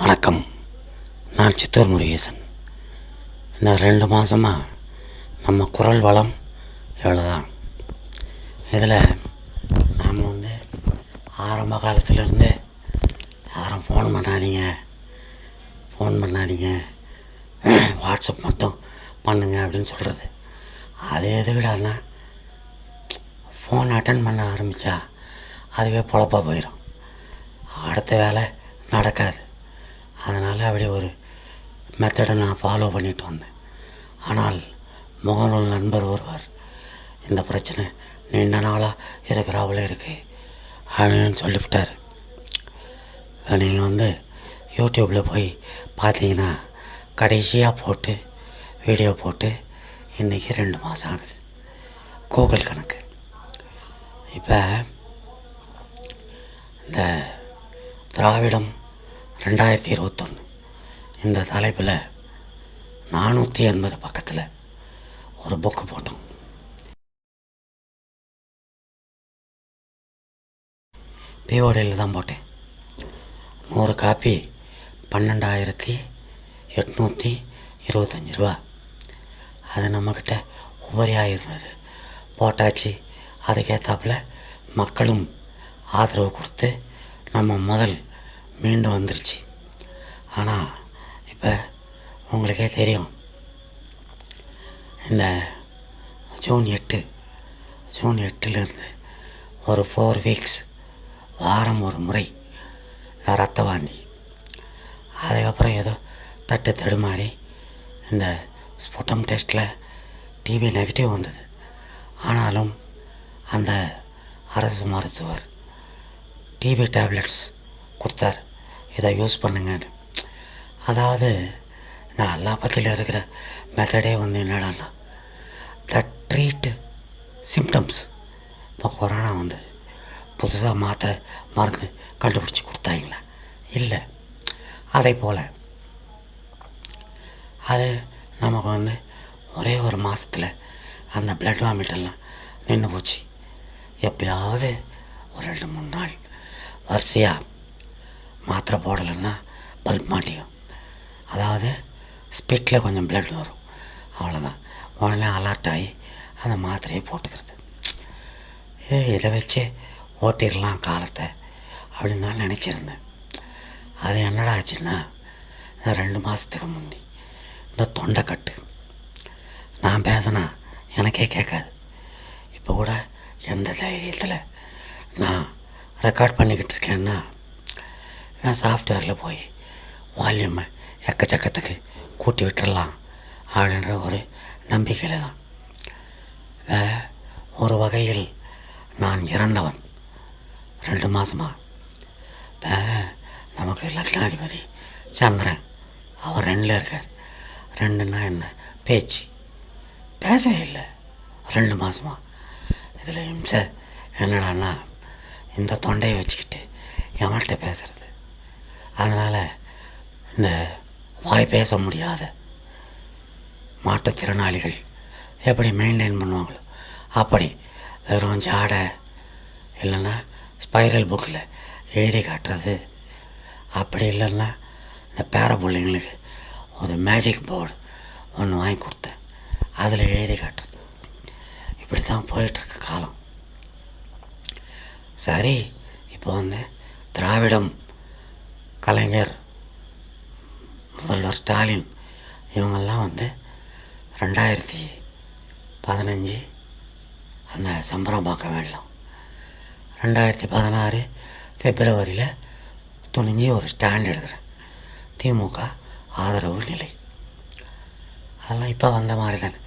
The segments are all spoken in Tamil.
வணக்கம். நான் சித்தூர் முருகேசன். இந்த ரெண்டு மாதமாக நம்ம குரல் வளம் இவ்வளோதான் இதில் நாம் வந்து ஆரம்ப காலத்துலேருந்து யாரும் ஃபோன் பண்ணாதீங்க. ஃபோன் பண்ணாதீங்க. வாட்ஸ்அப் மட்டும் பண்ணுங்க அப்படின்னு சொல்கிறது அது எதுக்கிடான்னா ஃபோன் அட்டன் பண்ண ஆரம்பித்தா அதுவே பொழப்பா போயிடும் அடுத்த வேலை நடக்காது. அதனால் அப்படி ஒரு மெத்தடை நான் ஃபாலோ பண்ணிட்டு வந்தேன். ஆனால் முகநூல் நண்பர் ஒருவர் இந்த பிரச்சனை நீண்ட நாளாக இருக்கிறாவில் இருக்குது அப்படின்னு சொல்லிவிட்டார். நீங்கள் வந்து யூடியூப்பில் போய் பார்த்தீங்கன்னா கடைசியாக போட்டு வீடியோ போட்டு இன்றைக்கி ரெண்டு மாதம் ஆகுது. கூகுள் கணக்கு. இப்போ இந்த திராவிடம் ரெண்டாயிரத்தி இருபத்தொன்று இந்த தலைப்பில் நானூற்றி எண்பது பக்கத்தில் ஒரு புக்கு போட்டோம். பிஓடியில் தான் போட்டேன். நூறு காப்பி பன்னெண்டாயிரத்தி எட்நூற்றி இருபத்தஞ்சி ரூபா. அது நம்மக்கிட்ட உபரியாக இருந்தது. போட்டாச்சு. அதுக்கேற்றாப்புல மக்களும் ஆதரவு கொடுத்து நம்ம முதல் மீண்டு வந்துருச்சு. ஆனால் இப்போ உங்களுக்கே தெரியும். இந்த ஜூன் எட்டு ஜூன் எட்டுலேருந்து ஒரு ஃபோர் வீக்ஸ் வாரம் ஒரு முறை ரத்த வாந்தி. அதுக்கப்புறம் ஏதோ தட்டு தடுமாறி இந்த ஸ்புட்டம் டெஸ்ட்டில் டிபி நெகட்டிவ் வந்தது. ஆனாலும் அந்த அரசு மருத்துவர் டிபி டேப்லெட்ஸ் கொடுத்தார். இதை யூஸ் பண்ணுங்கன்னு. அதாவது நான் எல்லா அல்லாபத்தில் இருக்கிற மெத்தடே வந்து என்னடான்னா த ட்ரீட் சிம்டம்ஸ் இப்போ கொரோனா வந்து புதுசாக மாத்திரை மருந்து கண்டுபிடிச்சி கொடுத்தாங்களா? இல்லை. அதே போல் அது நமக்கு வந்து ஒரே ஒரு மாதத்தில் அந்த பிளட் வாமிட்டெல்லாம் நின்று போச்சு. எப்பயாவது ஒரு ரெண்டு மூணு நாள் வரிசையாக மாத்திரை போடலைன்னா பல்ப் மாட்டிக்கும். அதாவது ஸ்பிட்டில் கொஞ்சம் பிளட் வரும். அவ்வளோதான் உடனே அலர்ட் ஆகி அந்த மாத்திரையை போட்டுக்கிறது. ஏ இதை வச்சு ஓட்டிடலாம் காலத்தை அப்படின்னு தான் நினச்சிருந்தேன். அது என்னடா ஆச்சுன்னா இந்த ரெண்டு மாதத்துக்கு முந்தி இந்த தொண்டைக்கட்டு நான் பேசினா எனக்கே கேட்காது. இப்போ கூட எந்த தைரியத்தில் நான் ரெக்கார்ட் பண்ணிக்கிட்டு இருக்கேன்னா நான் சாஃப்ட்வேரில் போய் வால்யூமை எக்கச்சக்கத்துக்கு கூட்டி விட்டுடலாம் அப்படின்ற ஒரு நம்பிக்கையில் தான். ஒரு வகையில் நான் இறந்தவன். ரெண்டு மாதமாக நமக்கு லக்னாதிபதி சந்திரன். அவர் ரெண்டில் இருக்கார். ரெண்டுன்னா என்ன? பேச்சு. பேசவே இல்லை. ரெண்டு மாதமாக இதில் இம்சை என்னடான்னா இந்த தொண்டையை வச்சுக்கிட்டு எவன்கிட்ட பேசுறது. அதனால் இந்த வாய் பேச முடியாத மாற்றுத்திறனாளிகள் எப்படி மெயின்டைன் பண்ணுவாங்களோ அப்படி வெறும் ஜாடை இல்லைன்னா ஸ்பைரல் புக்கில் எழுதி காட்டுறது அப்படி இல்லைன்னா இந்த பேர பிள்ளைங்களுக்கு ஒரு மேஜிக் போர்டு ஒன்று வாங்கி கொடுத்தேன். அதில் எழுதி காட்டுறது. இப்படி தான் போயிட்டுருக்கு காலம். சரி இப்போ வந்து திராவிடம் கலைஞர் முதல்வர் ஸ்டாலின் இவங்கெல்லாம் வந்து ரெண்டாயிரத்தி பதினஞ்சு அந்த சம்பரம்பாக்கம் வெள்ளம் ரெண்டாயிரத்தி பதினாறு பிப்ரவரியில் துணிஞ்சு ஒரு ஸ்டாண்ட் எடுக்கிறேன். திமுக ஆதரவு நிலை. அதெல்லாம் இப்போ வந்த மாதிரி தானே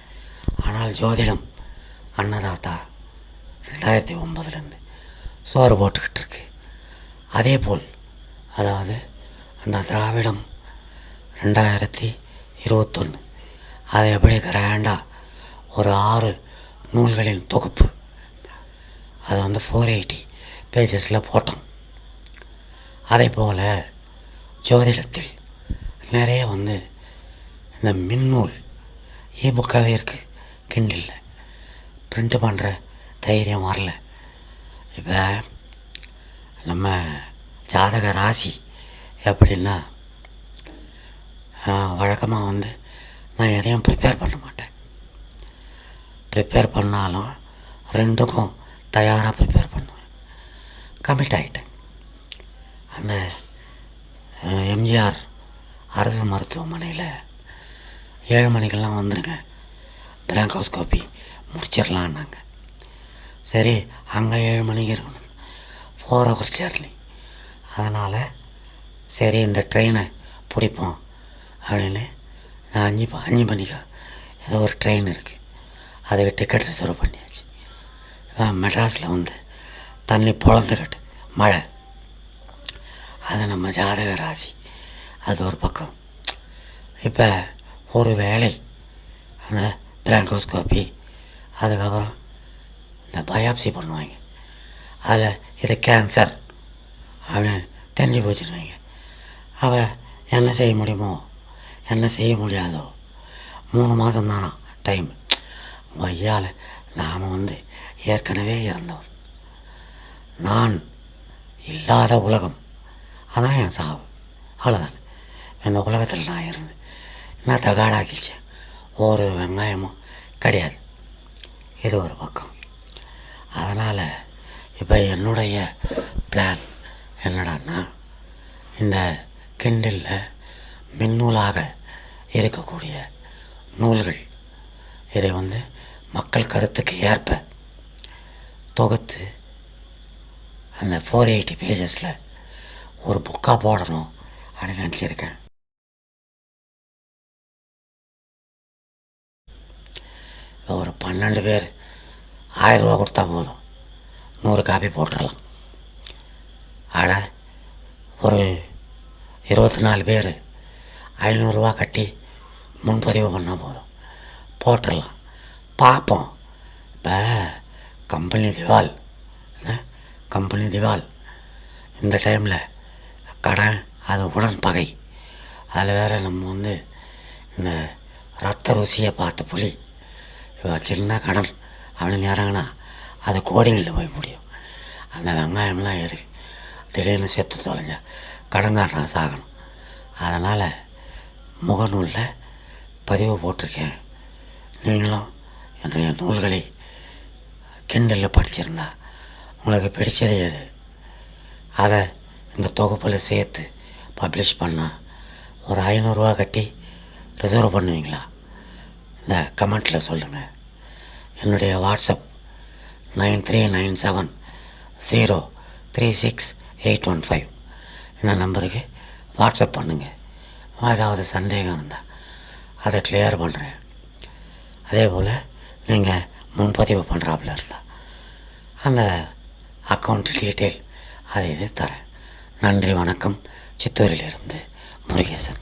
ஆனால் ஜோதிடம் அன்னதாத்தா ரெண்டாயிரத்தி ஒம்பதுலேருந்து சோறு போட்டுக்கிட்டு இருக்கு. அதே போல் அதாவது அந்த திராவிடம் ரெண்டாயிரத்தி இருபத்தொன்று அதை எப்படி கிராண்டாக ஒரு ஆறு நூல்களின் தொகுப்பு. அதை வந்து ஃபோர் எயிட்டி பேஜஸில் போட்டோம் அதே போல் ஜோதிடத்தில் நிறைய வந்து இந்த மின்னூல் இபுக்காகவே இருக்குது கிண்டில் பிரிண்ட் பண்ணுற தைரியம் வரல. இப்போ நம்ம ஜாதக ராசி எப்படின்னா வழக்கமாக வந்து நான் எதையும் ப்ரிப்பேர் பண்ண மாட்டேன். ப்ரிப்பேர் பண்ணாலும் ரெண்டுக்கும் தயாராக ப்ரிப்பேர் பண்ணுவேன். கமிட் ஆகிட்டேன் அந்த எம்ஜிஆர் அரசு மருத்துவமனையில் ஏழு மணிக்கெல்லாம் வந்துடுங்க பிராங்கோஸ்கோப்பி முடிச்சிடலான்னாங்க சரி அங்கே ஏழு மணிக்கு இருக்கணும். ஃபோர் ஹவர்ஸ் ஜேர்னி அதனால் சரி இந்த ட்ரெயினை பிடிப்போம் அப்படின்னு நான் அஞ்சு ப- அஞ்சு மணிக்கா ஏதோ ஒரு ட்ரெயின் இருக்குது அதுக்கு டிக்கெட் ரிசர்வ் பண்ணியாச்சு. மெட்ராஸில் வந்து தண்ணி பொழந்துக்கிட்டு மழை. அது நம்ம ஜாதக ராசி அது ஒரு பக்கம். இப்போ ஒரு வேலை அந்த பிராங்கோஸ்கோப்பி அதுக்கப்புறம் இந்த பயாப்சி பண்ணுவாங்க. அதில் இது கேன்சர் அப்படின்னு தெரிஞ்சு போச்சுன்னு வைங்க அவள் என்ன செய்ய முடியுமோ என்ன செய்ய முடியாதோ மூணு மாதம் தானா டைம் வையால் நாம் வந்து ஏற்கனவே இறந்தவர். நான் இல்லாத உலகம். அதான் என் சாவு. அவ்வளோதான் இந்த உலகத்தில் நான் இருந்து நான் தகாடாக்கிச்சேன் ஒரு வெங்காயமும் கிடையாது. இது ஒரு பக்கம். அதனால் இப்போ என்னுடைய பிளான் என்னடான்னா இந்த கிண்டிலில் மின்னூலாக இருக்கக்கூடிய நூல்கள் இதை வந்து மக்கள் கருத்துக்கு ஏற்ப தொகுத்து அந்த ஃபோர் எயிட்டி பேஜஸில் ஒரு புக்காக போடணும் அப்படின்னு நினச்சிருக்கேன். ஒரு பன்னெண்டு பேர் ஆயிரம் ரூபா கொடுத்தா போதும். நூறு காப்பி போட்டுடலாம். அட ஒரு இருபத்தி நாலு பேர் ஐநூறுரூவா கட்டி முன்பதிவு பண்ணால் போதும். போட்டுடலாம். பார்ப்போம் இப்போ கம்பெனி திவால். என்ன? கம்பெனி திவால். இந்த டைமில் கடன் அது உடன் பகை அதில் வேறு நம்ம வந்து இந்த ரத்த ருசியை பார்த்த புலி. இவ சின்ன கடன் அப்படின்னு இறங்கினா அது கோடிகளில் போய் முடியும் அந்த வெங்காயம்லாம் எதுக்கு? திடீர்னு செத்து தொலைஞ்ச கடன்காரன் சாகணும். அதனால் முகநூலில் பதிவு போட்டிருக்கேன். நீங்களும் என்னுடைய நூல்களை கிண்டலில் படிச்சிருந்தா உங்களுக்கு பிடிச்சது எது அதை இந்த தொகுப்பில் சேர்த்து பப்ளிஷ் பண்ணால் ஒரு ஐநூறுரூவா கட்டி ரிசர்வ் பண்ணுவீங்களா? இந்த கமெண்ட்டில் சொல்லுங்கள் என்னுடைய WhatsApp nine three nine seven zero three six eight one five. இந்த நம்பருக்கு? வாட்ஸ்அப் பண்ணுங்கள் ஏதாவது சந்தேகம் இருந்தால் அதை கிளியர் பண்ணுறேன் அதே போல் நீங்கள் முன்பதிவு பண்ணுறாப்புல இருந்தால் அந்த அக்கௌண்ட் டீட்டெயில் அதை இது தரேன். நன்றி வணக்கம். சித்தூரிலிருந்து முருகேசன்.